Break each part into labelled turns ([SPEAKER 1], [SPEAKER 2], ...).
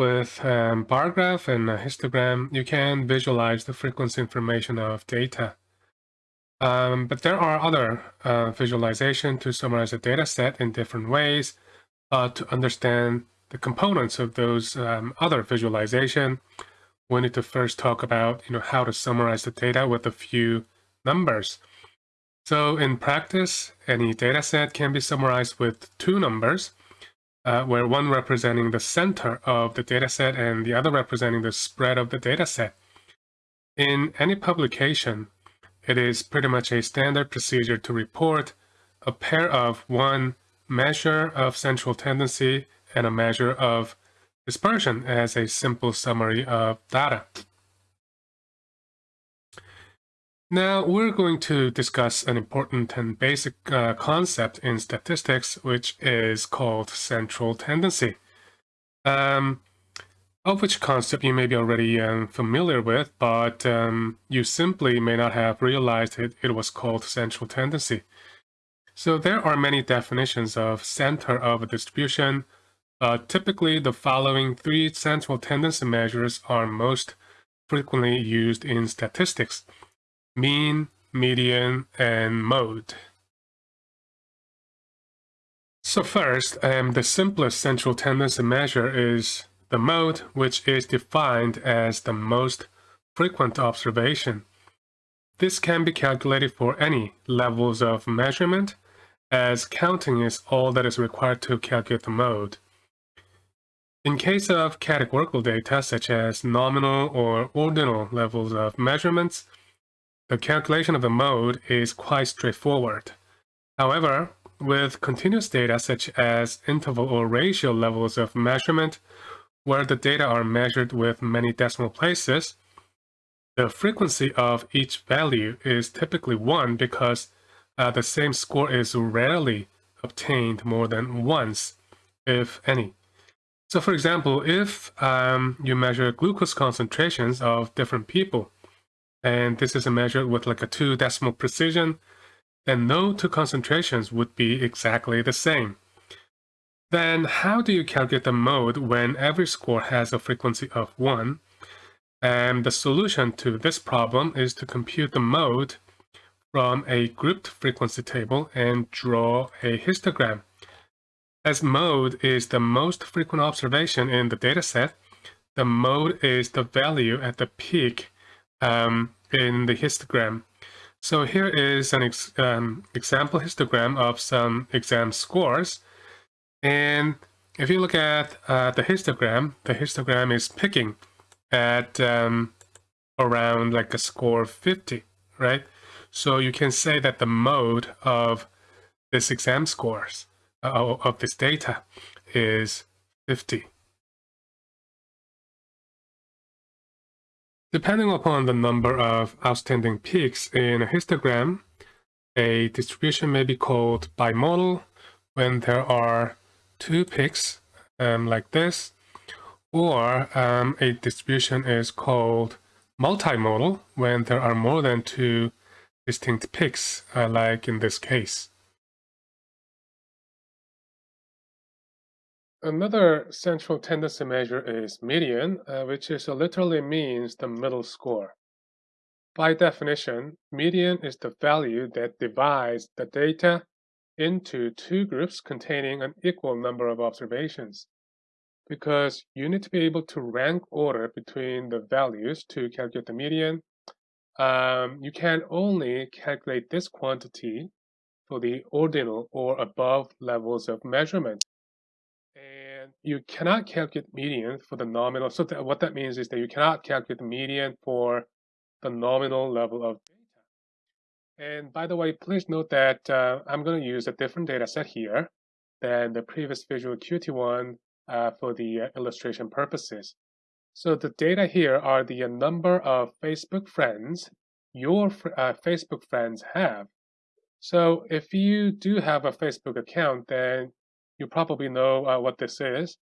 [SPEAKER 1] With um, bar graph and a histogram, you can visualize the frequency information of data. Um, but there are other uh, visualization to summarize a data set in different ways uh, to understand the components of those um, other visualization. We need to first talk about you know, how to summarize the data with a few numbers. So in practice, any data set can be summarized with two numbers, uh, where one representing the center of the data set and the other representing the spread of the data set. In any publication, it is pretty much a standard procedure to report a pair of one measure of central tendency and a measure of dispersion as a simple summary of data. Now we're going to discuss an important and basic uh, concept in statistics, which is called central tendency. Um, of which concept you may be already um, familiar with, but um, you simply may not have realized it, it was called central tendency. So there are many definitions of center of a distribution. Uh, typically, the following three central tendency measures are most frequently used in statistics. Mean, median, and mode. So first, um, the simplest central tendency measure is the mode, which is defined as the most frequent observation. This can be calculated for any levels of measurement, as counting is all that is required to calculate the mode. In case of categorical data, such as nominal or ordinal levels of measurements, the calculation of the mode is quite straightforward. However, with continuous data such as interval or ratio levels of measurement, where the data are measured with many decimal places, the frequency of each value is typically 1 because uh, the same score is rarely obtained more than once, if any. So for example, if um, you measure glucose concentrations of different people, and this is measured with like a two decimal precision, then no two concentrations would be exactly the same. Then how do you calculate the mode when every score has a frequency of 1? And the solution to this problem is to compute the mode from a grouped frequency table and draw a histogram. As mode is the most frequent observation in the dataset, the mode is the value at the peak um, in the histogram. So here is an ex um, example histogram of some exam scores. And if you look at uh, the histogram, the histogram is picking at um, around like a score of 50, right? So you can say that the mode of this exam scores, uh, of this data, is 50. Depending upon the number of outstanding peaks in a histogram, a distribution may be called bimodal when there are two peaks um, like this, or um, a distribution is called multimodal when there are more than two distinct peaks, uh, like in this case. Another central tendency measure is median, uh, which is literally means the middle score. By definition, median is the value that divides the data into two groups containing an equal number of observations because you need to be able to rank order between the values to calculate the median. Um, you can only calculate this quantity for the ordinal or above levels of measurement. You cannot calculate median for the nominal. So that, what that means is that you cannot calculate the median for the nominal level of data. and by the way, please note that uh, I'm going to use a different data set here than the previous Visual Acuity one uh, for the uh, illustration purposes. So the data here are the uh, number of Facebook friends your uh, Facebook friends have. So if you do have a Facebook account, then you probably know uh, what this is,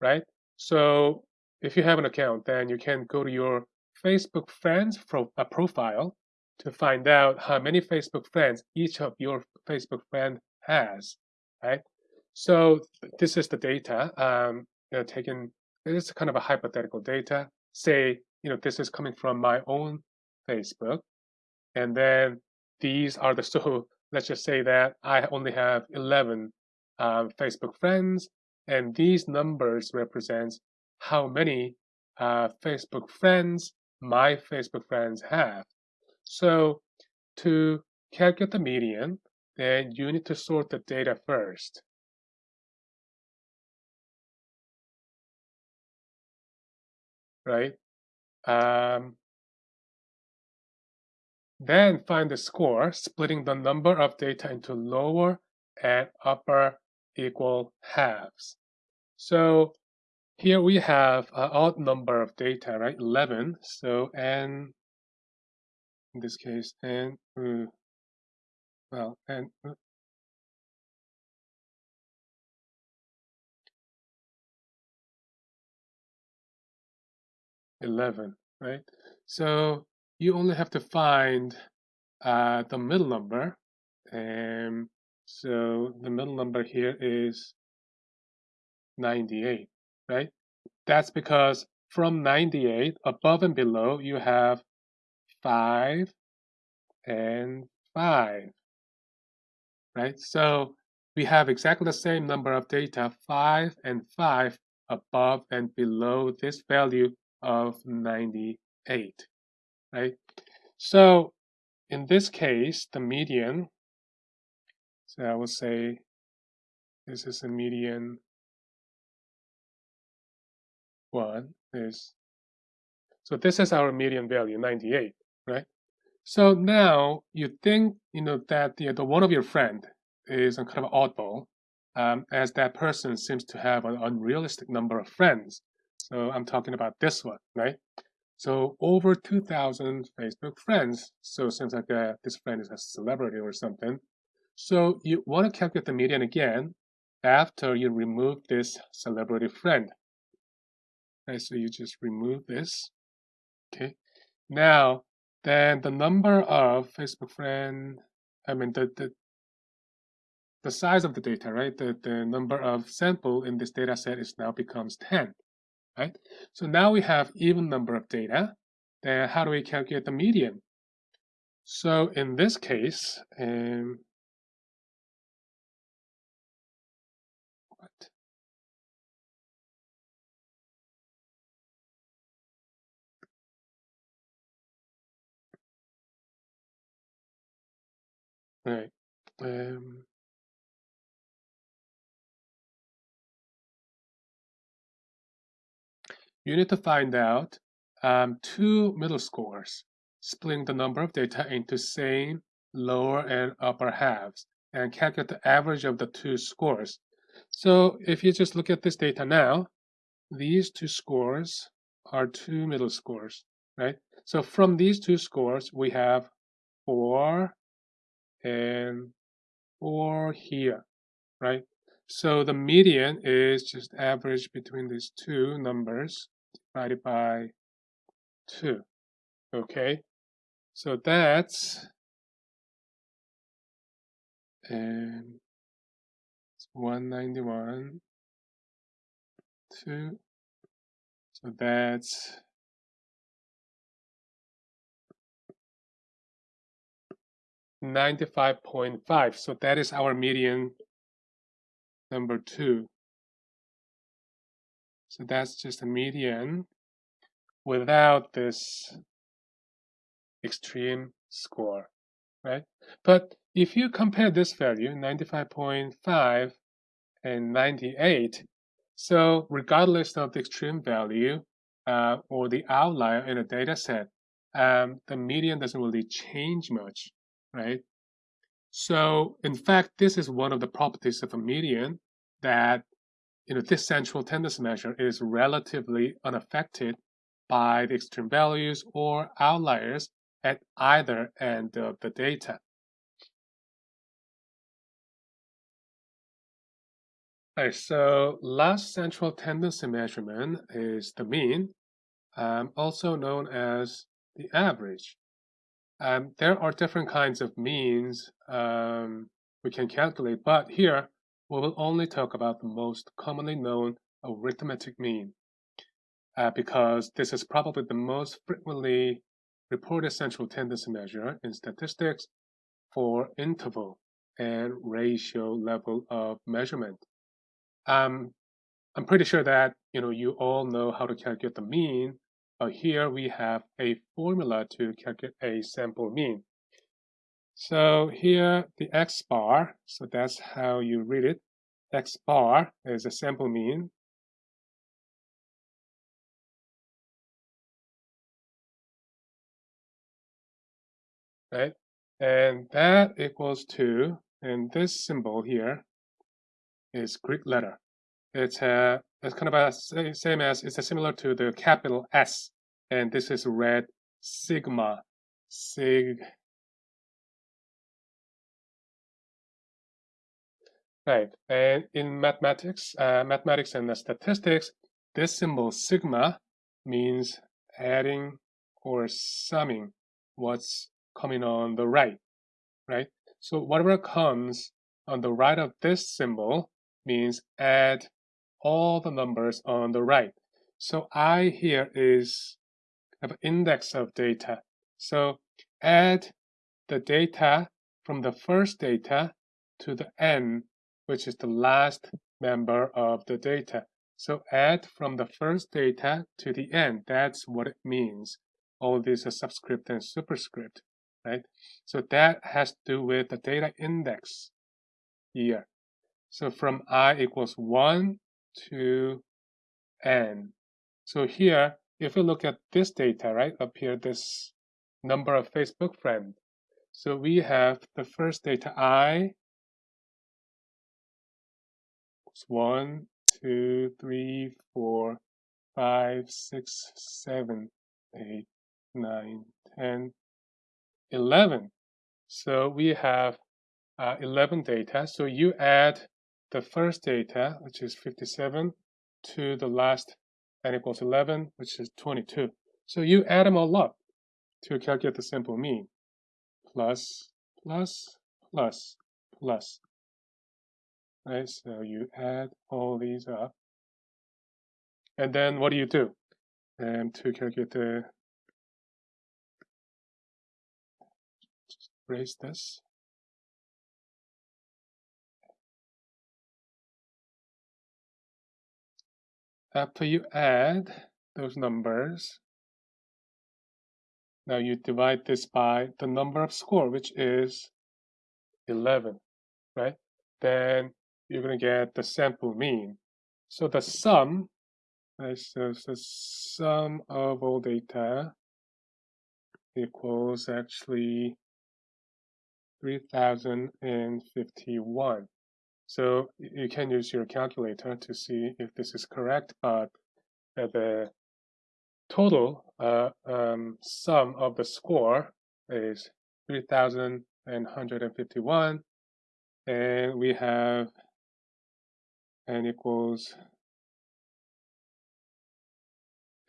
[SPEAKER 1] right? So if you have an account, then you can go to your Facebook friends pro profile to find out how many Facebook friends each of your Facebook friend has, right? So this is the data um, you know, taken is kind of a hypothetical data. Say, you know, this is coming from my own Facebook, and then these are the so let's just say that I only have 11 um, Facebook friends, and these numbers represents how many uh, Facebook friends my Facebook friends have. So to calculate the median, then you need to sort the data first. Right? Um, then find the score, splitting the number of data into lower and upper equal halves. So here we have an odd number of data, right? 11. So n, in this case, n, uh, well, n, uh, 11, right? So you only have to find uh, the middle number. And so the middle number here is 98, right? That's because from 98, above and below, you have 5 and 5, right? So we have exactly the same number of data, 5 and 5, above and below this value of 98 right? So in this case, the median, so I will say this is a median one is, so this is our median value, 98, right? So now you think, you know, that the, the one of your friend is a kind of oddball, um, as that person seems to have an unrealistic number of friends. So I'm talking about this one, right? So over 2,000 Facebook friends. So it seems like uh, this friend is a celebrity or something. So you want to calculate the median again after you remove this celebrity friend. Okay, so you just remove this. Okay. Now, then the number of Facebook friend, I mean the, the the size of the data, right? The, the number of sample in this data set is now becomes 10 right? So now we have even number of data. Then how do we calculate the median? So in this case, um, Right. Um, you need to find out um, two middle scores, splitting the number of data into same lower and upper halves, and calculate the average of the two scores. So if you just look at this data now, these two scores are two middle scores, right? So from these two scores, we have four and or here, right? So the median is just average between these two numbers divided by 2. Okay, so that's and 191 2 so that's Ninety-five point five. So that is our median number two. So that's just a median without this extreme score, right? But if you compare this value, 95.5 and 98, so regardless of the extreme value uh, or the outlier in a data set, um, the median doesn't really change much, right? So in fact, this is one of the properties of a median that you know, this central tendency measure is relatively unaffected by the extreme values or outliers at either end of the data. Right, so last central tendency measurement is the mean, um, also known as the average. Um, there are different kinds of means um, we can calculate, but here we will only talk about the most commonly known arithmetic mean. uh, because this is probably the most frequently reported central tendency measure in statistics for interval and ratio level of measurement. Um, I'm pretty sure that you know you all know how to calculate the mean, but here we have a formula to calculate a sample mean. So here the x bar, so that's how you read it. x bar is a sample mean. Right? And that equals to, and this symbol here is Greek letter. It's a it's kind of a same as it's similar to the capital S, and this is read sigma, sig. Right, and in mathematics, uh, mathematics and statistics, this symbol sigma means adding or summing what's coming on the right, right? So whatever comes on the right of this symbol means add all the numbers on the right. So I here is an index of data. So add the data from the first data to the n, which is the last member of the data. So add from the first data to the end. That's what it means. All these are subscript and superscript, right? So that has to do with the data index here. So from i equals 1 to n. So here, if we look at this data, right, up here, this number of Facebook friends. So we have the first data i is 1, 2, 3, 4, 5, 6, 7, 8, 9, 10, 11. So we have uh, 11 data. So you add the first data, which is 57, to the last n equals 11, which is 22. So you add them all up to calculate the simple mean. Plus, plus, plus, plus. Right, so you add all these up. And then what do you do? And to calculate the, erase this. Uh, after you add those numbers, now you divide this by the number of score, which is 11, right? Then you're going to get the sample mean. So the sum, right, so the sum of all data equals actually 3051. So you can use your calculator to see if this is correct, but the total uh, um, sum of the score is 3,151, and we have n equals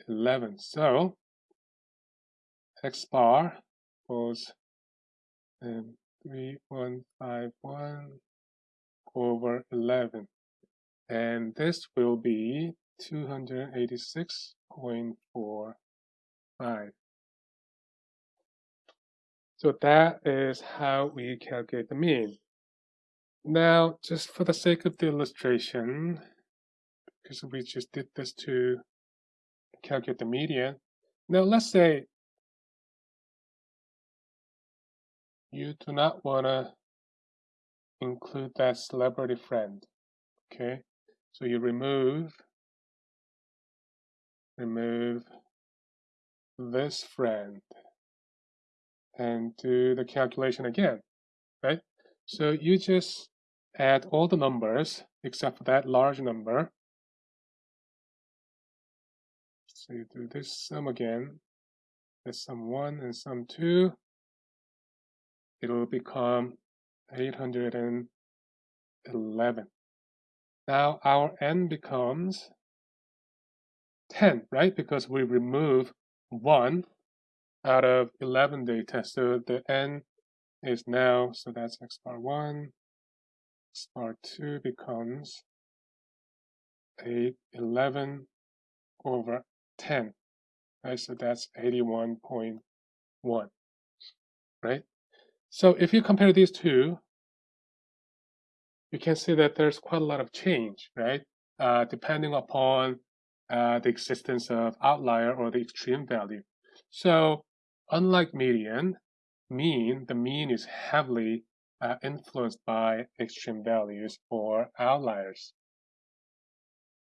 [SPEAKER 1] 11. So x bar equals um, 3151 over 11. And this will be 286.45. So that is how we calculate the mean. Now, just for the sake of the illustration, because we just did this to calculate the median. Now, let's say you do not want to include that celebrity friend. Okay, so you remove remove this friend and do the calculation again, right? So you just add all the numbers except for that large number. So you do this sum again, this sum 1 and sum 2. It will become 811. Now our n becomes 10, right? Because we remove 1 out of 11 data. So the n is now, so that's x bar 1, x bar 2 becomes 811 over 10, right? So that's 81.1, right? So if you compare these two, you can see that there's quite a lot of change, right? Uh, depending upon uh, the existence of outlier or the extreme value. So unlike median, mean, the mean is heavily uh, influenced by extreme values or outliers.